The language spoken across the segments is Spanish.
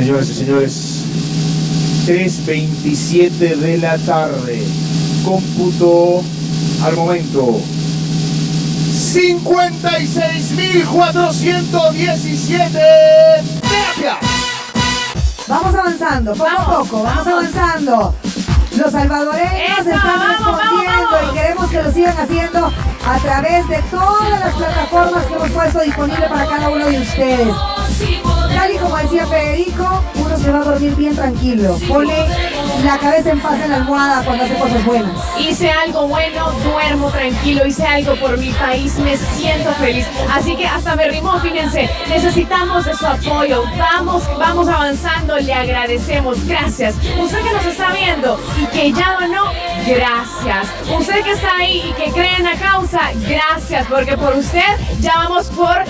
Señoras y señores, 3.27 de la tarde. Cómputo al momento. 56.417 terapias. Vamos avanzando, poco a poco, vamos, avanzando. Los salvadoreños Eso, están vamos, respondiendo vamos, vamos. y queremos que lo sigan haciendo a través de todas las plataformas que hemos puesto disponible para cada uno de ustedes. Y como decía Federico, uno se va a dormir bien tranquilo. Pone la cabeza en paz en la almohada cuando hace cosas buenas. Hice algo bueno, duermo tranquilo, hice algo por mi país, me siento feliz. Así que hasta me rimó, fíjense, necesitamos de su apoyo. Vamos, vamos avanzando, le agradecemos. Gracias. Usted que nos está viendo y que ya donó, gracias. Usted que está ahí y que cree en la causa, gracias, porque por usted ya vamos por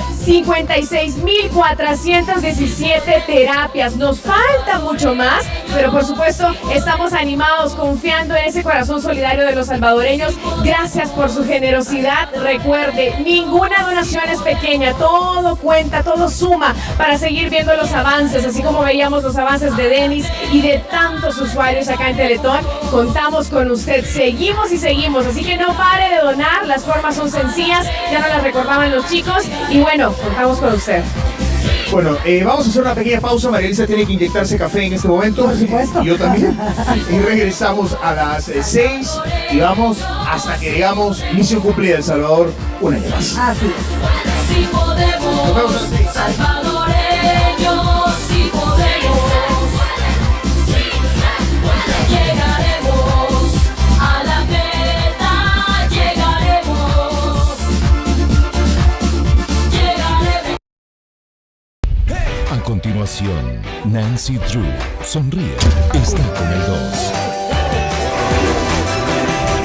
56.417 terapias. Nos falta mucho más, pero por supuesto estamos animados, confiando en ese corazón solidario de los salvadoreños. Gracias por su generosidad. Recuerde, ninguna donación es pequeña, todo cuenta, todo suma para seguir viendo los avances, así como veíamos los avances de Denis y de tantos usuarios acá en Teletón. Contamos con usted, seguimos y seguimos, así que no pare de donar, las formas son sencillas, ya nos las recordaban los chicos y bueno, contamos con usted. Bueno, eh, vamos a hacer una pequeña pausa. María Elisa tiene que inyectarse café en este momento. Por supuesto. Y yo también. Y regresamos a las 6 y vamos hasta que llegamos. Misión cumplida El Salvador, un año más. Así es. Podemos, salvadoreños, si podemos, Continuación, Nancy Drew sonríe. Está con el 2.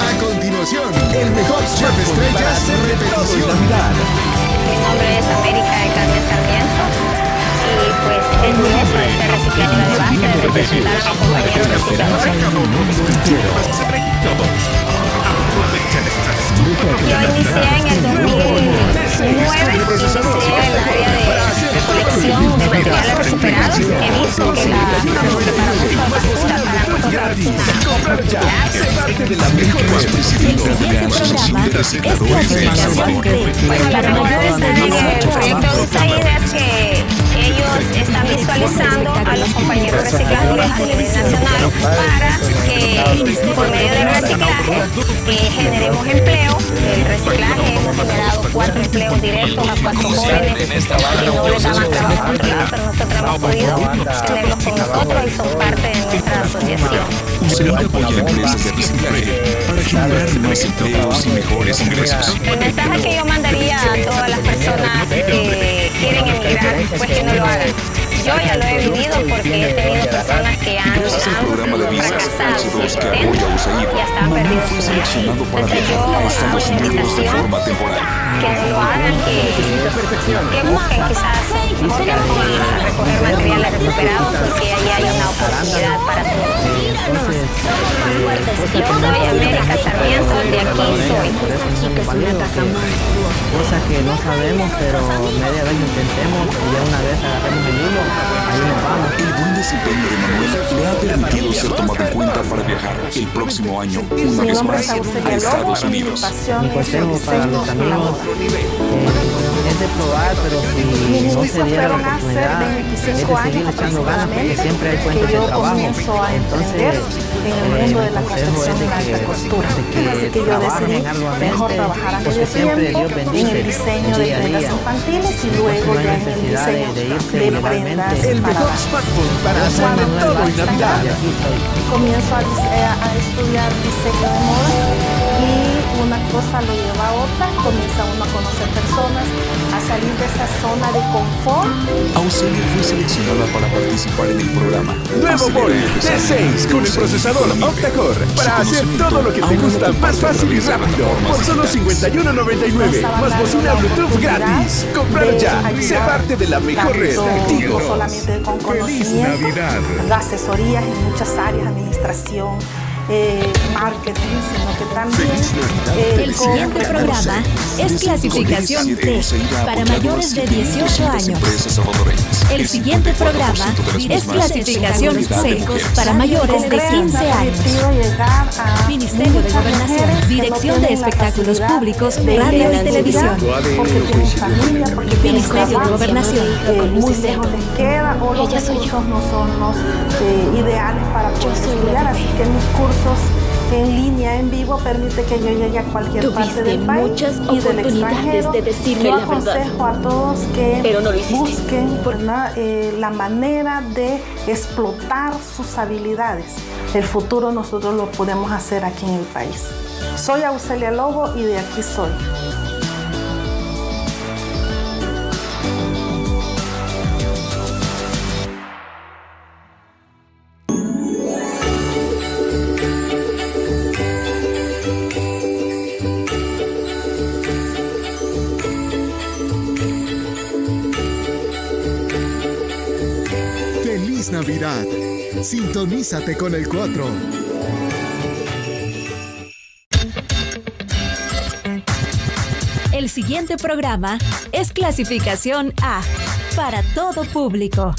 A continuación, el mejor chef estrellas en repetición. Mi nombre es América de Carmen Sarmiento y pues el eso es el reciclaje de base de representar a compañeros para nosotros Bueno, la el proyecto de USAID es que ellos están visualizando a los compañeros recicladores a nivel nacional para que por medio del reciclaje eh, generemos empleo. El reciclaje hemos generado cuatro empleos directos a cuatro jóvenes que no les daban trabajo anterior, pero nosotros hemos podido tenerlos con nosotros y son parte de nuestra asociación. USAID apoya empresas de reciclaje para generar más empleos y mejores ingresos. El mensaje que yo mandaría a todas las personas que quieren emigrar, pues que no lo hagan. Yo ya lo he vivido porque he tenido personas que han, al programa de han visas fracasado H2 sus que intentos apoya a USAID, y hasta han Manuel perdido fue su vida. seleccionado para Entonces yo viajar a hago Estados una Unidos de invitación forma temporal. que no lo hagan, que, que busquen quizás opciones como a recoger materiales recuperados porque ahí hay una oportunidad para todos. Yo soy América Sarmiento, de aquí soy. Cosas que no sabemos, pero media vez intentemos y ya una vez agarremos desempeño de Manuel le ha permitido ser tomado en cuenta para viajar el próximo año una vez más a Estados Unidos. Mi consejo para los amigos eh, es de probar, pero si no se diera la oportunidad, es de seguir echando ganas porque siempre hay fuentes de trabajo. Entonces, eh, mi consejo es de que, de que trabajen arduamente porque siempre Dios bendice el día a día. Entonces no hay necesidad de, de irse ilegalmente. El mejor smartphone para hacer de todo en Comienzo a, dise- a- a estudiar diseño de moda y una cosa lo lleva a otra, comienza uno a conocer personas, salir de esa zona de confort. Auxilio fue seleccionada para participar en el programa. Nuevo desarrollo. T6 con el procesador Octa-Core para hacer todo lo que te gusta más fácil y rápido. Por solo 51.99 más bocina Bluetooth gratis. Comprar ya, sé parte de la mejor red. solamente con conocimiento, asesorías en muchas áreas, administración, eh, marketing, sino que también eh, El siguiente programa es clasificación D para mayores de 18 años. El siguiente programa es clasificación C para mayores de 15 años. Ministerio de Gobernación, Dirección de Espectáculos Públicos, Radio y Televisión. Ministerio de Gobernación. eh, muy lejos les queda o los recursos no son los eh, ideales para poder estudiar, así que mis cursos en línea, en vivo, permite que yo llegue a cualquier parte del país muchas y del extranjero. de decirme yo la verdad. aconsejo a todos que Pero no lo hiciste. busquen. Eh, la manera de explotar sus habilidades. El futuro nosotros lo podemos hacer aquí en el país. Soy Auxelia Lobo y de aquí soy. Sintonízate con el 4. El siguiente programa es clasificación A para todo público.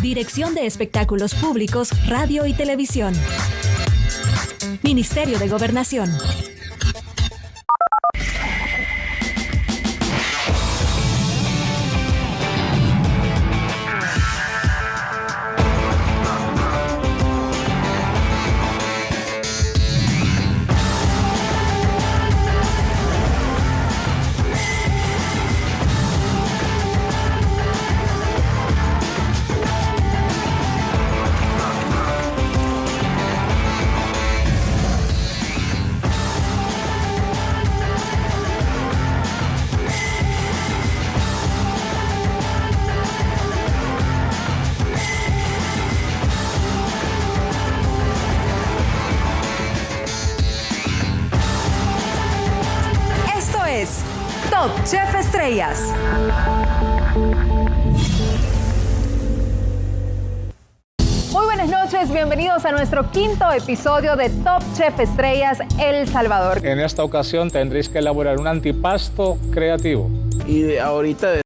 Dirección de Espectáculos Públicos, Radio y Televisión. Ministerio de Gobernación. Chef Estrellas. Muy buenas noches, bienvenidos a nuestro quinto episodio de Top Chef Estrellas El Salvador. En esta ocasión tendréis que elaborar un antipasto creativo. Y de ahorita